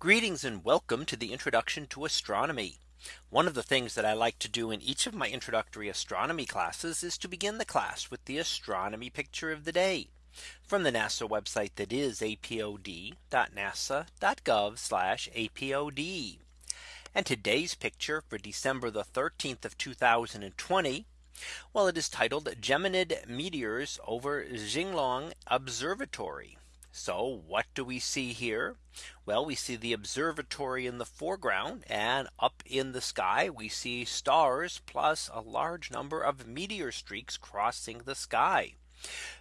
Greetings and welcome to the introduction to astronomy. One of the things that I like to do in each of my introductory astronomy classes is to begin the class with the astronomy picture of the day from the NASA website that is apod.nasa.gov apod. And today's picture for December the 13th of 2020. Well, it is titled Geminid meteors over Jinglong Observatory. So what do we see here? Well, we see the observatory in the foreground and up in the sky, we see stars plus a large number of meteor streaks crossing the sky.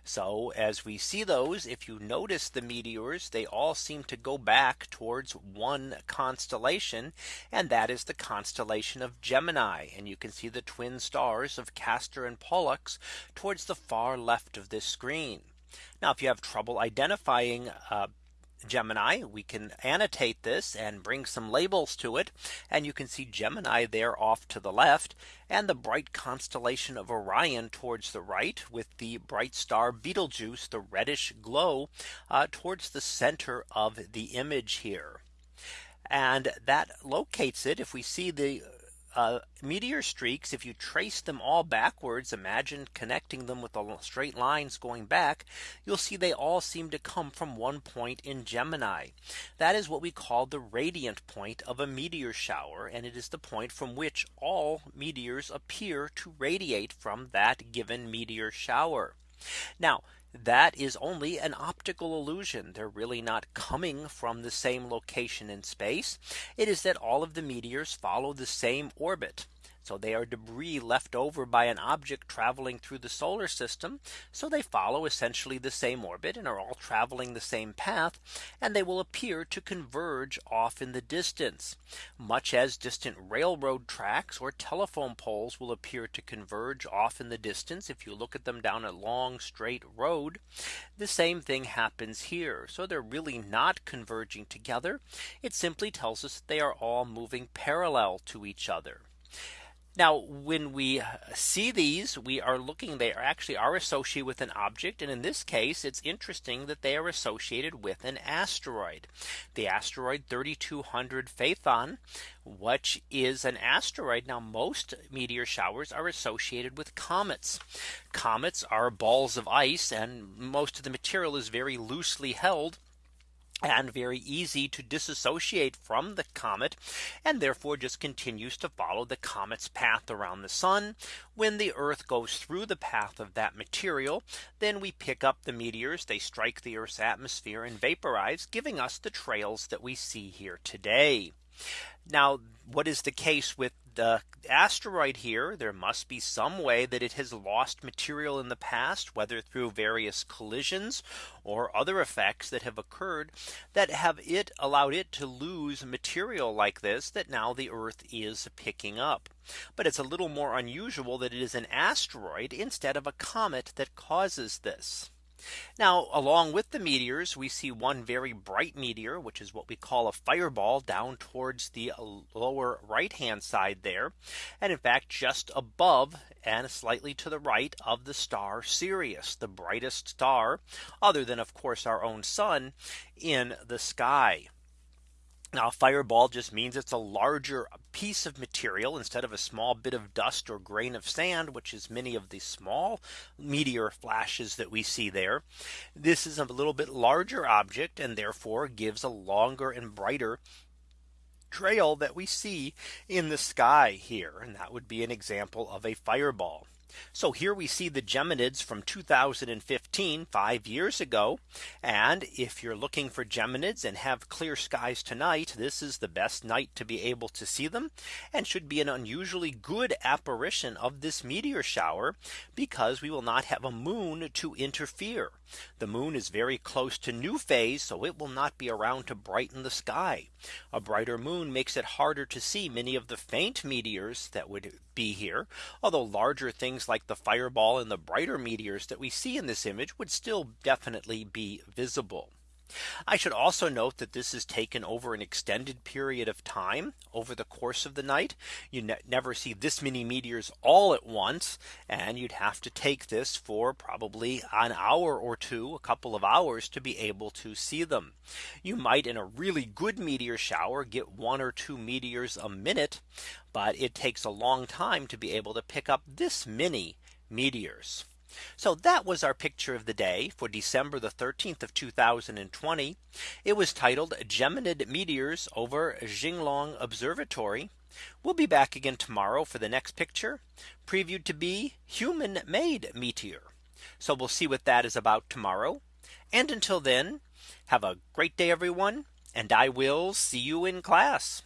So as we see those, if you notice the meteors, they all seem to go back towards one constellation. And that is the constellation of Gemini. And you can see the twin stars of Castor and Pollux towards the far left of this screen. Now if you have trouble identifying uh, Gemini, we can annotate this and bring some labels to it. And you can see Gemini there off to the left and the bright constellation of Orion towards the right with the bright star Betelgeuse, the reddish glow uh, towards the center of the image here. And that locates it if we see the uh, meteor streaks, if you trace them all backwards, imagine connecting them with the straight lines going back, you'll see they all seem to come from one point in Gemini. That is what we call the radiant point of a meteor shower. And it is the point from which all meteors appear to radiate from that given meteor shower. Now, that is only an optical illusion. They're really not coming from the same location in space. It is that all of the meteors follow the same orbit. So they are debris left over by an object traveling through the solar system. So they follow essentially the same orbit and are all traveling the same path. And they will appear to converge off in the distance, much as distant railroad tracks or telephone poles will appear to converge off in the distance. If you look at them down a long straight road, the same thing happens here. So they're really not converging together. It simply tells us they are all moving parallel to each other. Now, when we see these, we are looking, they are actually are associated with an object. And in this case, it's interesting that they are associated with an asteroid. The asteroid 3200 Phaethon, which is an asteroid. Now, most meteor showers are associated with comets. Comets are balls of ice, and most of the material is very loosely held and very easy to disassociate from the comet and therefore just continues to follow the comet's path around the sun. When the Earth goes through the path of that material, then we pick up the meteors, they strike the Earth's atmosphere and vaporize, giving us the trails that we see here today. Now, what is the case with the asteroid here, there must be some way that it has lost material in the past, whether through various collisions or other effects that have occurred that have it allowed it to lose material like this that now the Earth is picking up. But it's a little more unusual that it is an asteroid instead of a comet that causes this. Now along with the meteors, we see one very bright meteor, which is what we call a fireball down towards the lower right hand side there. And in fact, just above and slightly to the right of the star Sirius, the brightest star, other than of course our own sun in the sky. Now fireball just means it's a larger piece of material instead of a small bit of dust or grain of sand, which is many of the small meteor flashes that we see there. This is a little bit larger object and therefore gives a longer and brighter trail that we see in the sky here. And that would be an example of a fireball. So here we see the Geminids from 2015 five years ago. And if you're looking for Geminids and have clear skies tonight, this is the best night to be able to see them and should be an unusually good apparition of this meteor shower because we will not have a moon to interfere. The moon is very close to new phase, so it will not be around to brighten the sky. A brighter moon makes it harder to see many of the faint meteors that would be here. Although larger things like the fireball and the brighter meteors that we see in this image would still definitely be visible. I should also note that this is taken over an extended period of time over the course of the night. You ne never see this many meteors all at once. And you'd have to take this for probably an hour or two, a couple of hours to be able to see them. You might in a really good meteor shower get one or two meteors a minute. But it takes a long time to be able to pick up this many meteors. So that was our picture of the day for December the 13th of 2020. It was titled Geminid meteors over Jinglong Observatory. We'll be back again tomorrow for the next picture previewed to be human made meteor. So we'll see what that is about tomorrow. And until then, have a great day, everyone. And I will see you in class.